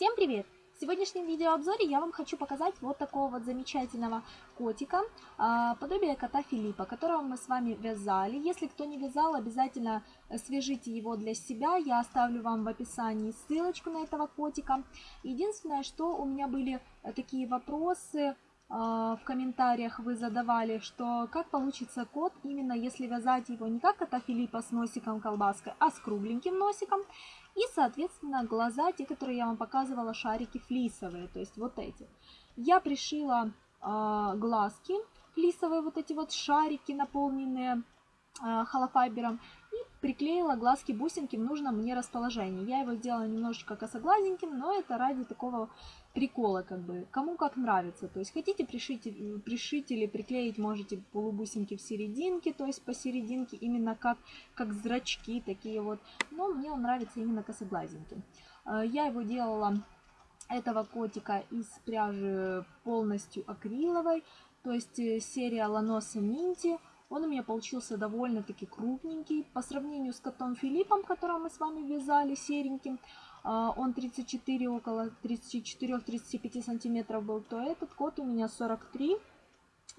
Всем привет! В сегодняшнем видеообзоре я вам хочу показать вот такого вот замечательного котика, а, подобие кота Филиппа, которого мы с вами вязали. Если кто не вязал, обязательно свяжите его для себя. Я оставлю вам в описании ссылочку на этого котика. Единственное, что у меня были такие вопросы в комментариях вы задавали, что как получится кот, именно если вязать его не как кота Филиппа с носиком колбаской, а с кругленьким носиком. И, соответственно, глаза, те, которые я вам показывала, шарики флисовые, то есть вот эти. Я пришила э, глазки флисовые, вот эти вот шарики, наполненные э, холофайбером, и приклеила глазки бусинки в нужном мне расположении. Я его сделала немножечко косоглазеньким, но это ради такого прикола, как бы, кому как нравится. То есть хотите пришить, пришить или приклеить, можете полубусинки в серединке, то есть посерединке, именно как, как зрачки такие вот. Но мне он нравится именно косоглазеньким. Э, я его делала, этого котика, из пряжи полностью акриловой, то есть э, серия Ланоса Минти. Он у меня получился довольно-таки крупненький. По сравнению с котом Филиппом, которого мы с вами вязали, сереньким, а, он 34, около 34-35 сантиметров был, то этот кот у меня 43.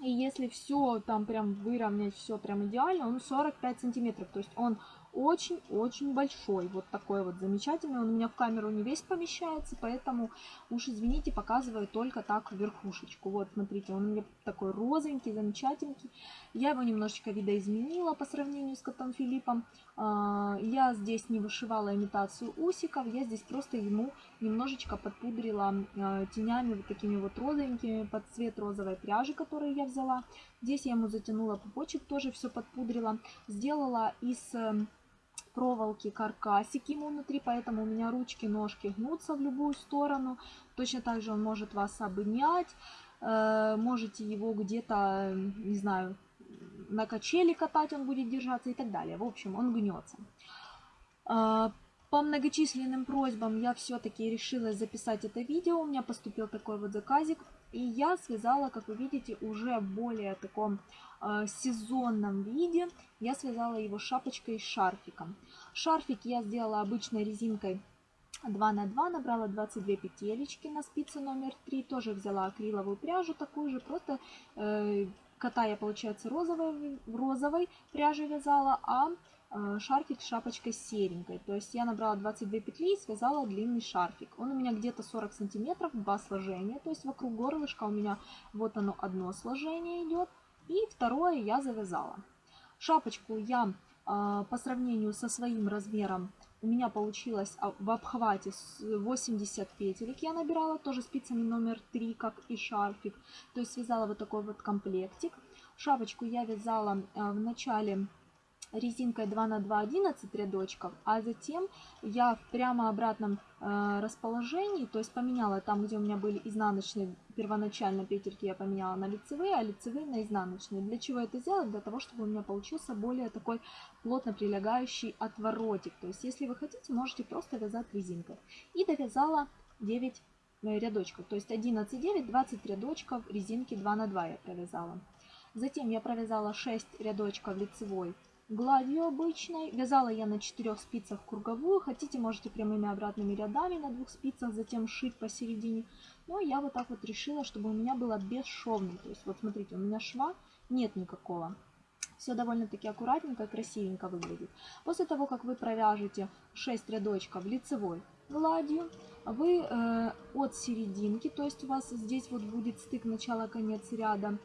И если все там прям выровнять, все прям идеально, он 45 сантиметров. То есть он очень-очень большой. Вот такой вот замечательный. Он у меня в камеру не весь помещается, поэтому уж извините, показываю только так верхушечку. Вот, смотрите, он у меня такой розовенький, замечательный. Я его немножечко видоизменила по сравнению с котом Филиппом. А, я здесь не вышивала имитацию усиков, я здесь просто ему немножечко подпудрила а, тенями вот такими вот розовенькими под цвет розовой пряжи, которую я взяла. Здесь я ему затянула пупочек, тоже все подпудрила. Сделала из эм, проволоки каркасик ему внутри, поэтому у меня ручки, ножки гнутся в любую сторону. Точно так же он может вас обнять, э, можете его где-то, не знаю, на качели катать он будет держаться и так далее. В общем, он гнется. Э, по многочисленным просьбам я все-таки решила записать это видео. У меня поступил такой вот заказик. И я связала, как вы видите, уже более таком э, сезонном виде. Я связала его шапочкой и шарфиком. Шарфик я сделала обычной резинкой 2 на 2 набрала 22 петелечки на спице номер 3. Тоже взяла акриловую пряжу такую же, просто э, кота я, получается, розовой, розовой пряжей вязала, а шарфик с шапочкой серенькой. То есть я набрала 22 петли и связала длинный шарфик. Он у меня где-то 40 сантиметров, два сложения. То есть вокруг горлышка у меня вот оно одно сложение идет. И второе я завязала. Шапочку я э, по сравнению со своим размером у меня получилось а, в обхвате 80 петелек я набирала, тоже спицами номер 3, как и шарфик. То есть связала вот такой вот комплектик. Шапочку я вязала э, в начале резинкой 2 на 2 11 рядочков, а затем я в прямо обратном э, расположении, то есть поменяла там, где у меня были изнаночные первоначально петельки, я поменяла на лицевые, а лицевые на изнаночные. Для чего это сделать? Для того, чтобы у меня получился более такой плотно прилегающий отворотик. То есть, если вы хотите, можете просто вязать резинкой. И довязала 9 э, рядочков, то есть 11 9 20 рядочков резинки 2 на 2 я провязала. Затем я провязала 6 рядочков лицевой гладью обычной. Вязала я на 4 спицах круговую. Хотите, можете прямыми обратными рядами на двух спицах, затем шить посередине. Но я вот так вот решила, чтобы у меня было бесшовно. То есть вот смотрите, у меня шва нет никакого. Все довольно-таки аккуратненько и красивенько выглядит. После того, как вы провяжете 6 рядочков лицевой гладью, вы э, от серединки, то есть у вас здесь вот будет стык начало-конец ряда,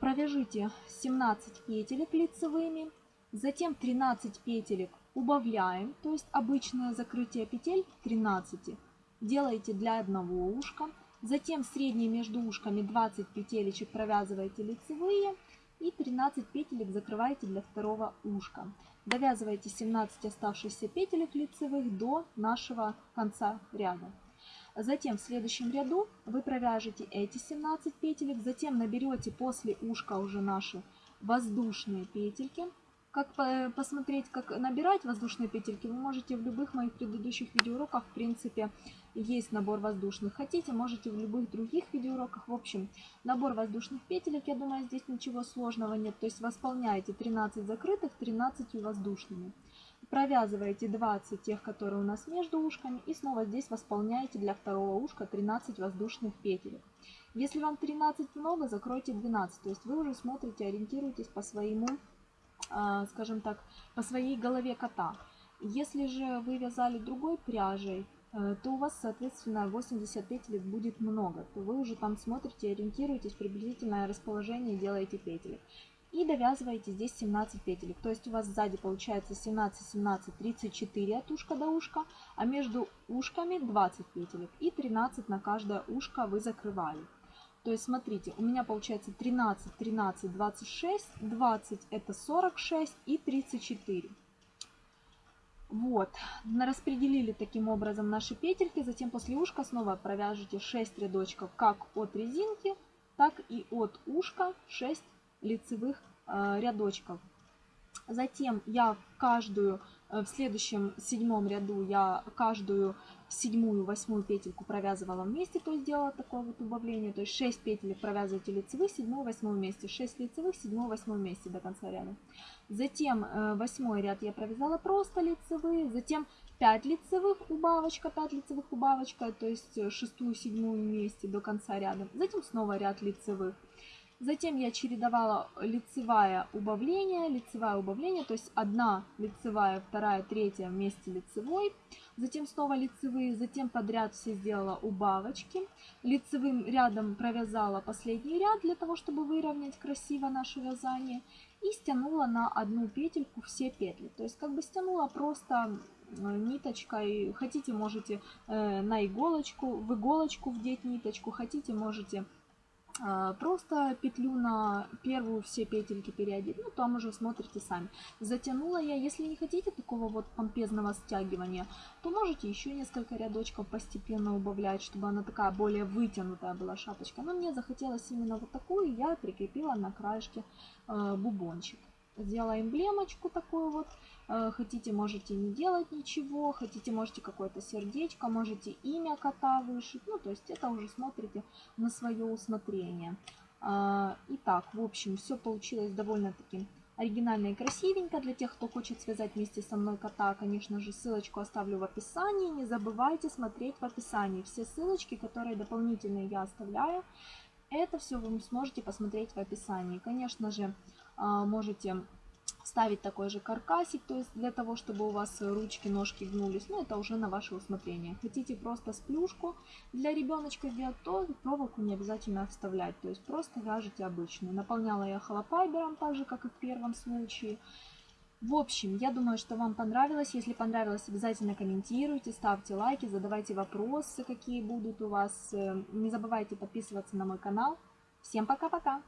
провяжите 17 петелек лицевыми Затем 13 петелек убавляем, то есть обычное закрытие петель 13. Делаете для одного ушка. Затем средние между ушками 20 петелечек провязываете лицевые и 13 петелек закрываете для второго ушка. Довязываете 17 оставшихся петелек лицевых до нашего конца ряда. Затем в следующем ряду вы провяжете эти 17 петелек, затем наберете после ушка уже наши воздушные петельки как посмотреть, как набирать воздушные петельки, вы можете в любых моих предыдущих видеоуроках, в принципе, есть набор воздушных. Хотите, можете в любых других видеоуроках. В общем, набор воздушных петелек, я думаю, здесь ничего сложного нет. То есть восполняете 13 закрытых, 13 воздушными. Провязываете 20 тех, которые у нас между ушками, и снова здесь восполняете для второго ушка 13 воздушных петель. Если вам 13 много, закройте 12, то есть вы уже смотрите, ориентируетесь по своему, а, скажем так, по своей голове кота. Если же вы вязали другой пряжей, э, то у вас, соответственно, 80 петель будет много. То вы уже там смотрите, ориентируетесь, приблизительное расположение делаете петель и довязываете здесь 17 петелек. То есть у вас сзади получается 17, 17, 34 от ушка до ушка, а между ушками 20 петелек и 13 на каждое ушко вы закрывали. То есть смотрите, у меня получается 13, 13, 26, 20 это 46 и 34. Вот, распределили таким образом наши петельки, затем после ушка снова провяжите 6 рядочков как от резинки, так и от ушка 6 лицевых э, рядочков. Затем я каждую, э, в следующем седьмом ряду я каждую седьмую, восьмую петельку провязывала вместе, то есть делала такое вот убавление. То есть 6 петель провязываете лицевых, седьмую, восьмую вместе, 6 лицевых, седьмую, восьмую вместе до конца ряда. Затем э, восьмой ряд я провязала просто лицевые, затем 5 лицевых убавочка, 5 лицевых убавочка, то есть шестую, седьмую вместе до конца ряда. Затем снова ряд лицевых. Затем я чередовала лицевая убавление, лицевая убавление, то есть одна лицевая, вторая, третья вместе лицевой. Затем снова лицевые, затем подряд все сделала убавочки. Лицевым рядом провязала последний ряд для того, чтобы выровнять красиво наше вязание. И стянула на одну петельку все петли. То есть как бы стянула просто ниточкой. Хотите, можете э, на иголочку, в иголочку вдеть ниточку. Хотите, можете просто петлю на первую все петельки переодеть, ну там уже смотрите сами. Затянула я, если не хотите такого вот помпезного стягивания, то можете еще несколько рядочков постепенно убавлять, чтобы она такая более вытянутая была шапочка. Но мне захотелось именно вот такую, я прикрепила на краешке э, бубончик. Сделала эмблемочку такую вот. Э, хотите, можете не делать ничего. Хотите, можете какое-то сердечко. Можете имя кота вышить. Ну, то есть это уже смотрите на свое усмотрение. А, итак, в общем, все получилось довольно-таки оригинально и красивенько. Для тех, кто хочет связать вместе со мной кота, конечно же, ссылочку оставлю в описании. Не забывайте смотреть в описании все ссылочки, которые дополнительные я оставляю. Это все вы сможете посмотреть в описании. Конечно же, а, можете ставить такой же каркасик, то есть для того, чтобы у вас ручки, ножки гнулись, но это уже на ваше усмотрение. Хотите просто сплюшку для ребеночка сделать, то проволоку не обязательно вставлять, то есть просто вяжете обычную. Наполняла я холопайбером, так же, как и в первом случае. В общем, я думаю, что вам понравилось. Если понравилось, обязательно комментируйте, ставьте лайки, задавайте вопросы, какие будут у вас. Э, не забывайте подписываться на мой канал. Всем пока-пока!